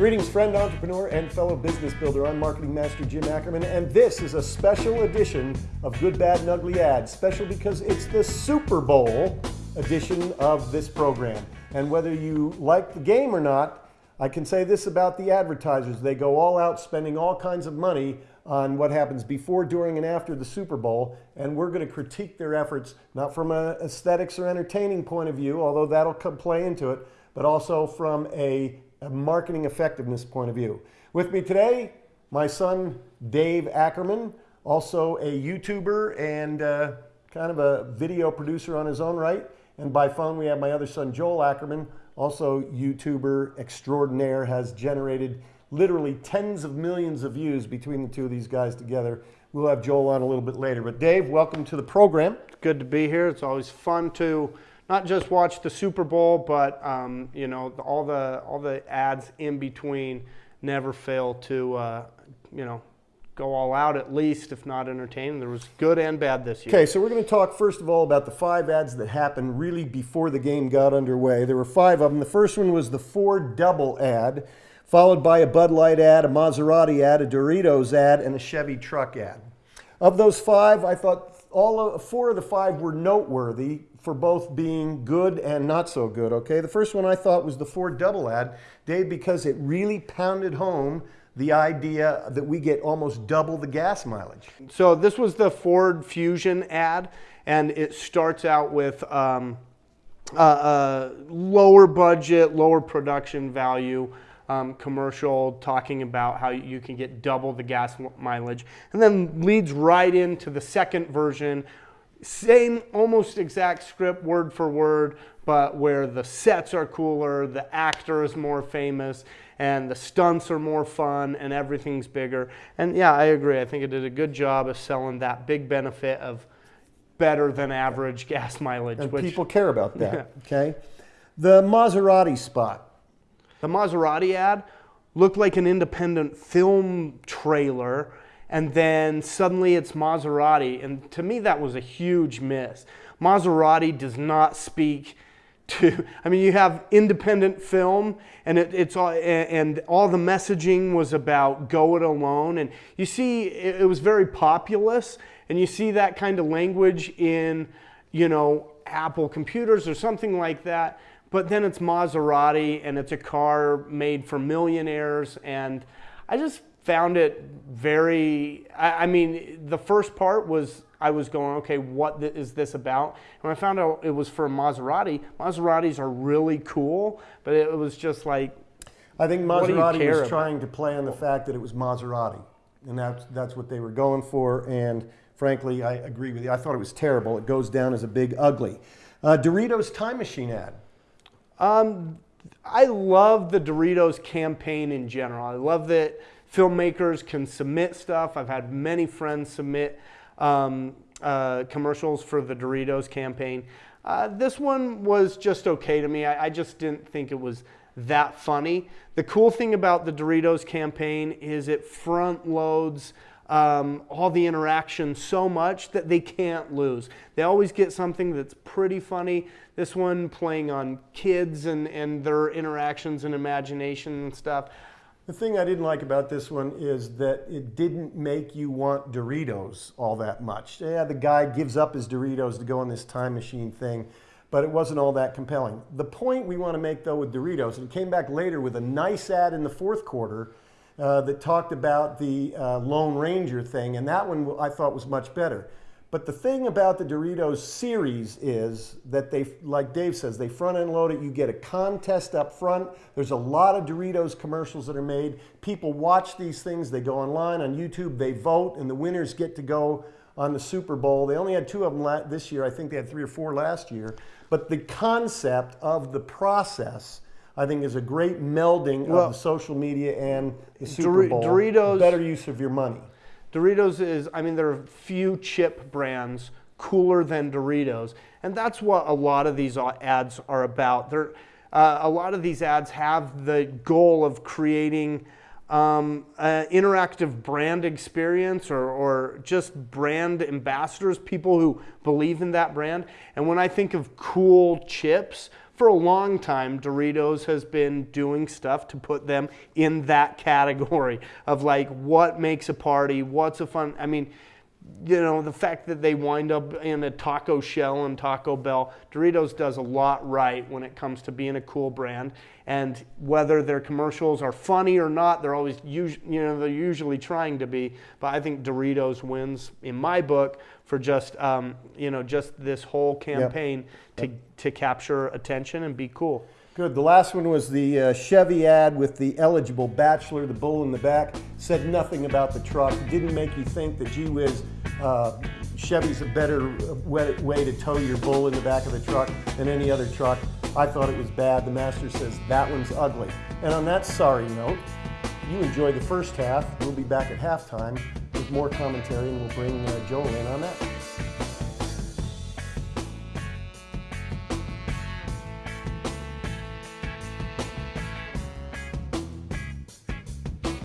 Greetings, friend, entrepreneur, and fellow business builder. I'm Marketing Master Jim Ackerman, and this is a special edition of Good, Bad, and Ugly Ads. Special because it's the Super Bowl edition of this program. And whether you like the game or not, I can say this about the advertisers. They go all out spending all kinds of money on what happens before, during, and after the Super Bowl. And we're going to critique their efforts, not from an aesthetics or entertaining point of view, although that'll play into it, but also from a a marketing effectiveness point of view. With me today, my son Dave Ackerman, also a YouTuber and uh, kind of a video producer on his own right. And by phone, we have my other son Joel Ackerman, also YouTuber extraordinaire, has generated literally tens of millions of views between the two of these guys together. We'll have Joel on a little bit later. But Dave, welcome to the program. Good to be here. It's always fun to not just watch the Super Bowl, but um, you know all the all the ads in between never fail to uh, you know go all out at least, if not entertain. There was good and bad this year. Okay, so we're going to talk first of all about the five ads that happened really before the game got underway. There were five of them. The first one was the Ford double ad, followed by a Bud Light ad, a Maserati ad, a Doritos ad, and a Chevy truck ad. Of those five, I thought all of, four of the five were noteworthy for both being good and not so good, okay? The first one I thought was the Ford double ad, Dave, because it really pounded home the idea that we get almost double the gas mileage. So this was the Ford Fusion ad, and it starts out with um, a, a lower budget, lower production value um, commercial talking about how you can get double the gas mileage, and then leads right into the second version same almost exact script word for word, but where the sets are cooler, the actor is more famous, and the stunts are more fun, and everything's bigger. And yeah, I agree. I think it did a good job of selling that big benefit of better than average gas mileage. And which, people care about that, yeah. okay? The Maserati spot. The Maserati ad looked like an independent film trailer and then suddenly it's Maserati. And to me, that was a huge miss. Maserati does not speak to, I mean, you have independent film, and it, it's all, and all the messaging was about go it alone. And you see, it, it was very populous, and you see that kind of language in, you know, Apple computers or something like that. But then it's Maserati, and it's a car made for millionaires, and I just found it very, I, I, mean, the first part was I was going, okay, what th is this about? And when I found out it was for Maserati, Maseratis are really cool, but it was just like, I think Maserati was about? trying to play on the fact that it was Maserati, and that's, that's what they were going for, and frankly, I agree with you. I thought it was terrible. It goes down as a big ugly. Uh, Doritos Time Machine ad. Um, I love the Doritos campaign in general. I love that filmmakers can submit stuff. I've had many friends submit um, uh, commercials for the Doritos campaign. Uh, this one was just okay to me. I, I, just didn't think it was that funny. The cool thing about the Doritos campaign is it front loads um, all the interaction so much that they can't lose. They always get something that's pretty funny. This one playing on kids and, and their interactions and imagination and stuff. The thing I didn't like about this one is that it didn't make you want Doritos all that much. Yeah, the guy gives up his Doritos to go on this time machine thing, but it wasn't all that compelling. The point we want to make though with Doritos, and it came back later with a nice ad in the fourth quarter uh, that talked about the uh, Lone Ranger thing, and that one I thought was much better. But the thing about the Doritos series is that they, like Dave says, they front end load it. You get a contest up front. There's a lot of Doritos commercials that are made. People watch these things. They go online on YouTube. They vote, and the winners get to go on the Super Bowl. They only had two of them this year. I think they had three or four last year. But the concept of the process, I think, is a great melding well, of the social media and the Super Bowl. Doritos, better use of your money. Doritos is, I mean, there are few chip brands cooler than Doritos. And that's what a lot of these ads are about. They're, uh, a lot of these ads have the goal of creating um, an interactive brand experience or, or just brand ambassadors, people who believe in that brand. And when I think of cool chips, for a long time, Doritos has been doing stuff to put them in that category of like what makes a party, what's a fun. I mean, you know, the fact that they wind up in a taco shell and Taco Bell, Doritos does a lot right when it comes to being a cool brand. And whether their commercials are funny or not, they're always, you know, they're usually trying to be. But I think Doritos wins in my book for just, um, you know, just this whole campaign to to capture attention and be cool. Good. The last one was the uh, Chevy ad with the eligible bachelor, the bull in the back. Said nothing about the truck. Didn't make you think that, gee whiz, uh, Chevy's a better way, to tow your bull in the back of the truck than any other truck. I thought it was bad. The master says that one's ugly. And on that sorry note, you enjoy the first half. We'll be back at halftime with more commentary, and we'll bring uh, Joel in on that.